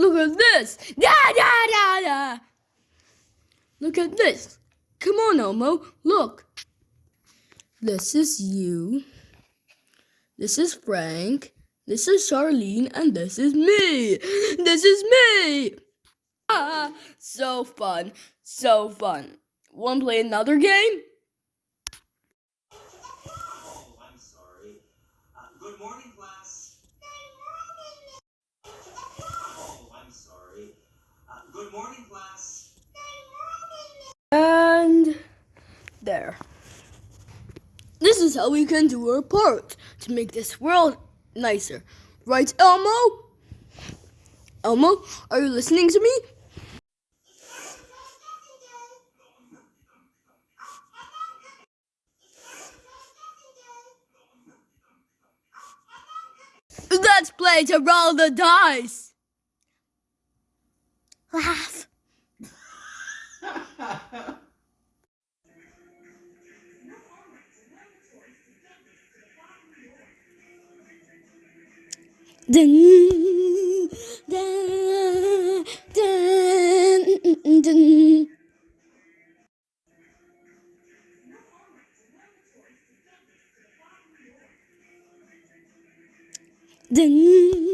Look at this. Da da da da. Look at this. Come on, Elmo. Look. This is you. This is Frank. This is Charlene, and this is me. This is me. Ah, so fun. So fun. Want to play another game? There. This is how we can do our part to make this world nicer. Right, Elmo? Elmo, are you listening to me? Let's play to roll the dice. đừng. Đừng đừng đừng. Đừng.